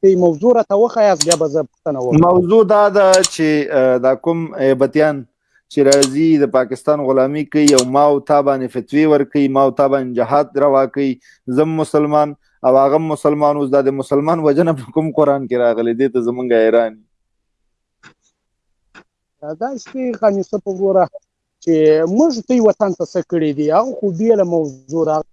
ته موضوع راته وښایاست بیا به زه پوښتنه وکړم موضوع دا ده چې دا کوم هیبتیان چې راځي د پاکستان غلامی کوي او ما او تا باندې فتوی ورکوي ما او تا باندې جهاد روا کوي زم مسلمان او هغه مسلمان اوس د مسلمان وجنه په کوم قران کې راغلي دي ته زمونږ ایران دا شي خاني څه په وروره چې موږ دوی وطن ته څه کړی دی هغه خو بیله موضوع راغلی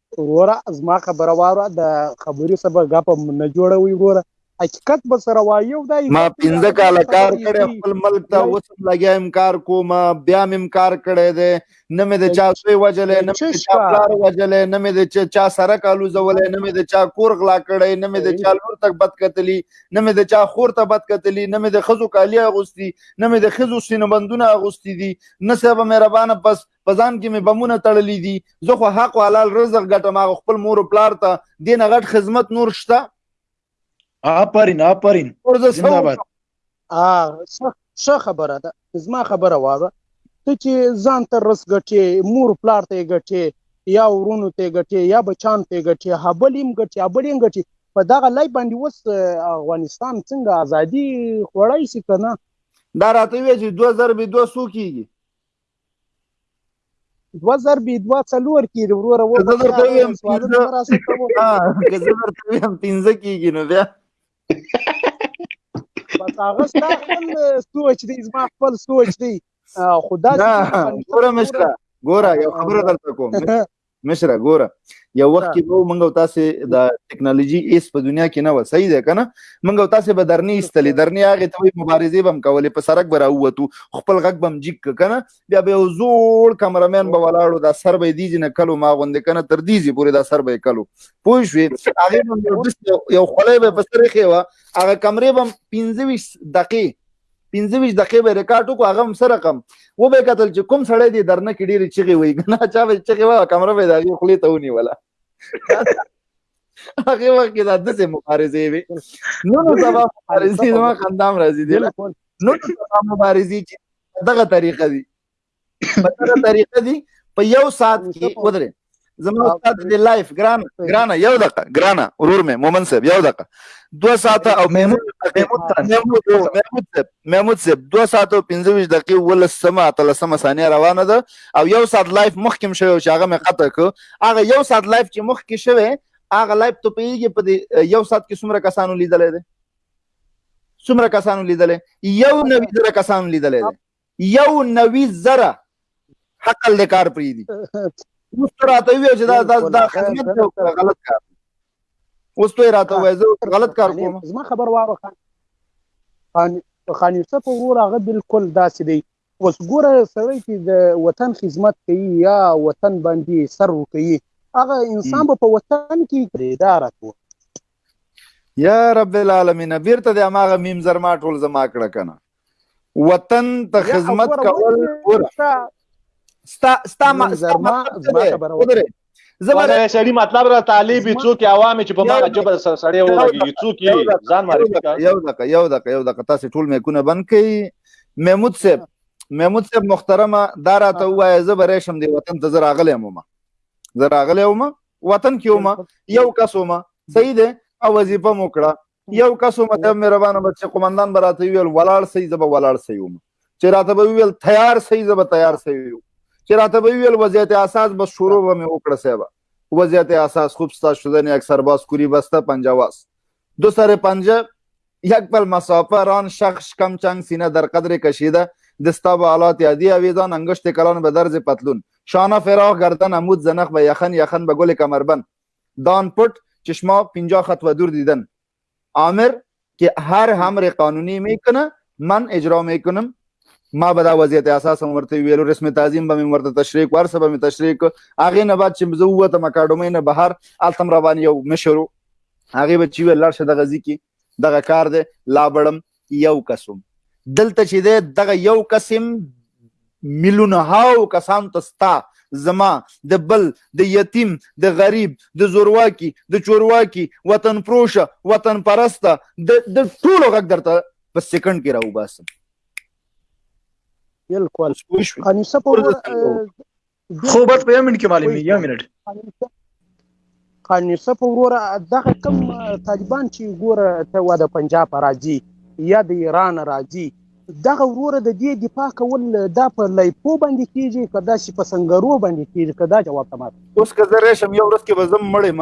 وروره زما خبره واره د خبرې سبا غپ نه جوړوي وروره حقیقت به سره وایو دا ما پنځه کال کار کړی خپل ملک ته اوس هم لګیا ام کار کوم بیا مم کار کړی دی نه مې د چا سوی وجلې نه مې چا پلار وجلې نه مې د چا سره کالو زولې نه مې د چا کور غلا کړی نه مې د چا لور تک بد کتلی نه مې د چا خور ته بد کتلی نه مې د خزو کالی اغوستی نه مې د خزو سینبندونه اغوستی دي نه صاحب مهربانه بس په ځان کې مې بمونه تړلې دي زه خو حق او حلال رزق ګټم هغه خپل مور او پلار ته دین غټ خدمت نور شته آفرین آفرین زنده باد ا څه خبره ده زما خبره واره ته چې ځان ته رس ګټې مور پلار ته ګټې یا ورونو ته ګټې یا بچان ته ګټې هبلیم ګټې هبلیم ګټې په دغه لای باندې وس افغانستان څنګه ازادي خوړای شي کنه دا راته وی چې 2002 سو کیږي دوه ضرب دوه څلور کېږي وروره و زه درته ویم سوالونه مه راسه کوو که زه درته ویم پنځه کېږي نو بیا بس هغه ستا خپل سوچ دی زما خپل سوچ دی خو داسې ګوره مشره ګوره یو خبره درته کوم مشره ګوره یو وخت کې وو منګو تاسو د ټکنالوژي ایس په دنیا کې نه و صحیح ده کنه منګو تاسو به درنی استلې درنی هغه ته مبارزه بم کولې په سرک برا ووتو خپل غږ بم جیک کنه بیا به زوړ کمرمن به ولاړو دا سر به دیږي نه کلو ما غوند کنه تر دیږي پورې دا سر به کلو پوه شوې هغه یو خلای به په سر کې و هغه کمرې بم 25 دقیقې پنځه ویشت دقیقې به ریکارډ وکړو هغه هم څه رقم وبه یې کتل چې کوم سړی دې درنه کې ډېرې چغې وایي که نه چا به یې چغې وایه کمره به یې د هغې خولې ته ونیوله هغې وخت کې دا داسې مبارزې وې نو نو سبا مبارزې زما خندا هم راځي دې نو نو سبا مبارزې چې دغه طریقه دي په دغه طریقه دي په یو ساعت کې ودرې زما استاد دی لایف ګران ګرانه یو دقه ګرانه ورور مې مومن صاحب یو دقه دو ساعت او محمود محمود صاحب دو ساعت او 25 دقیقې ول سما تل سما ثانیه روانه ده او یو ساعت لایف مخکم شوی چې هغه مې قطع کو هغه یو ساعت لایف چې مخ کې شوی هغه لایف ته پیږي په یو ساعت کې څومره کسانو لیدلې ده څومره کسانو لیدلې یو نوي زره کسانو لیدلې ده یو نوي زره حقل د کار پری دي اوس ته راته وی چې دا دا دا خدمت دی غلط کار اوس ته راته وای زه غلط کار کوم زما خبر واره خان خان یوسف ورور هغه بالکل داسې دی اوس ګوره سړی چې د وطن خدمت کوي یا وطن باندې سر وکوي هغه انسان به په وطن کې پرېداره کوي یا رب العالمین بیرته د اماغه میم زرما ټول زما کړه کنه وطن ته خدمت کول ورته ستا ستا ما ستا ما خبره زمره سړی مطلب را طالب څوک عوامي چې په ما جبر سړی ولګي څوک ځان معرفي کا یو دقه یو دقه یو دقه تاسو ټول مې کونه بند کړي محمود صاحب محمود صاحب محترمه دا راته وایي زه به راشم دی وطن ته زه راغلی یم ما زه راغلی یم وطن کې وم یو کس وم صحیح دی او وظیفه مو کړه یو کس وم ته مهربانه به چې قومندان به راته ویل ولاړ سي زه به ولاړ سي وم چې راته به ویل تیار سي زه به تیار سي وم چې راته به ویل وضعیت اساس بس شروع به مې وکړه صاحب وضعیت اساس خوب ستا شدن یک سرباز کوری بسته پنجه واس دو سر پنجه یک بل مسافه ران شخص کم چنگ سینه در قدر کشیده دستا به آلات یادی اویزان انگشت کلان به درز پتلون شانه فراغ گردن عمود زنخ به یخن یخن به گل کمربند دان پٹ چشما پنجا خط و دور دیدن آمر که هر همر قانونی میکنه من اجرا میکنم ما به دا وضعیت اساس هم ورته ویلو رسم تعظیم به مې ورته تشریح کړ سبا مې تشریح کړ هغه نه بعد چې زه وته مکاډومې نه بهر التم روان یو مشرو هغه به چې ولر شد غزي کې دغه کار دی لابړم یو کسوم دلته چې دی دغه یو قسم میلیون هاو کسان ته ستا زما د بل د یتیم د غریب د زورواکي د چورواکي وطن پروشه وطن پرسته د د ټولو غږ درته په سکند کې راوباسم بالکل انیسه په خو بس په یو منټ کې معلومي یو منټ قانون صف وروره دغه کم طالبان چې ګوره ته و د پنجاب راځي یا د ایران راځي دغه وروره د دې دفاع کول دا په لایپو باندې کیږي که داسې په سنګرو باندې کیږي که دا جواب ته ماته اوس که زه راشم یو ورځ کې به زه مړ یم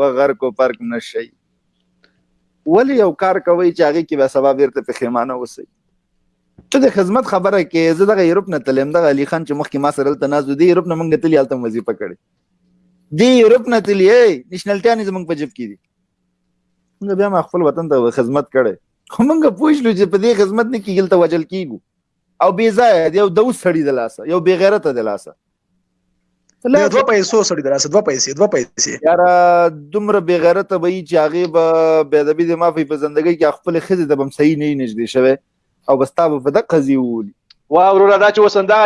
و غرق او پرک نشئ ولی یو کار کوي چې هغه کې به سبا بیرته په خیمانه وسی ته د خدمت خبره کې زه دغه یورپ نه تلم دغه علي خان چې مخکې ما سره دلته ناز دی یورپ نه مونږ تللی هلته وظیفه کړې دی یورپ نه تللی نشنلټیا نه زمونږ په جب کې دي مونږ بیا ما خپل وطن ته خدمت کړې خو مونږ پوښلو چې په دې خدمت نه کېږي ته وجل کېږو او بې ځایه دی یو دوس سړی د لاسه یو بې غیرته د لاسه لا دوه پیسو سړي دراسه دوه پیسې دوه پیسې یار دومره بی غیرته به چې هغه به بی ادبی د مافي په زندګۍ کې خپل خزه د بم صحیح نه نږدې شوی او بس تاسو په دقه زی وولي وا وروره دا چې وسندا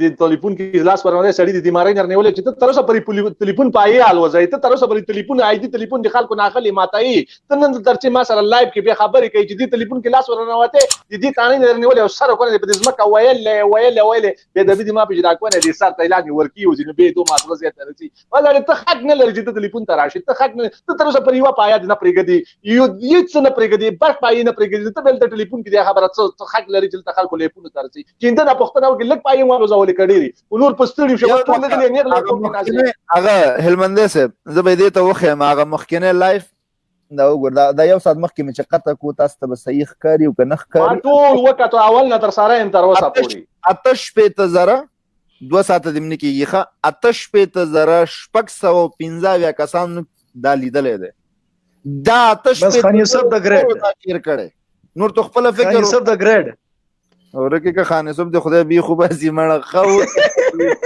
د ټلیفون کې لاس ورونه سړی د بیماری نه نیولې چې ته تر اوسه پرې ټلیفون پایې حال وځي ته تر اوسه پرې ټلیفون آی دی ټلیفون د خلکو نه اخلي ماتای ته نن تر چې ما سره لایو کې به خبرې کوي چې د ټلیفون کې لاس ورونه وته د دې تانه نه نیولې او سره کونه په دې ځمکه ویل ویل ویل به د دې ما په جدا کوونه دي سات اعلان ورکی او ځینې به دوه ماتغه زیات رسی ولر ته حق نه لري چې ته تلیفون ته راشي ته حق نه ته تر اوسه پر یو پایا نه پرېګدي یو هیڅ نه پرېګدي بر پای نه پرېګدي ته بل ته ټلیفون کې د خبره څه حق لري چې ته خلکو لیفون ته رسی چې دا پښتنه وکړي لک پای مو زول کړي نور پستړي شو ټول نه دي نه هغه هلمندې سه زه به دې ته وخه ما هغه مخکنه لایف دا وګور دا, دا یو ساعت مخکې مې چې قطع کو تاسو ته به صحیح ښکاري او که نه ښکاري ما ټول وکړو اول نه تر سره هم تر اوسه پورې اته شپېته زره دوه ساعته دې نه کېږي ښه اته شپېته زره شپږ سوه پنځه اویا کسانو دا لیدلی دی دا اته شپېته نور تو خپل فکر خاني صاحب د ګریډ ورکه که خاني صاحب د خدای بي خو باسي مړه خو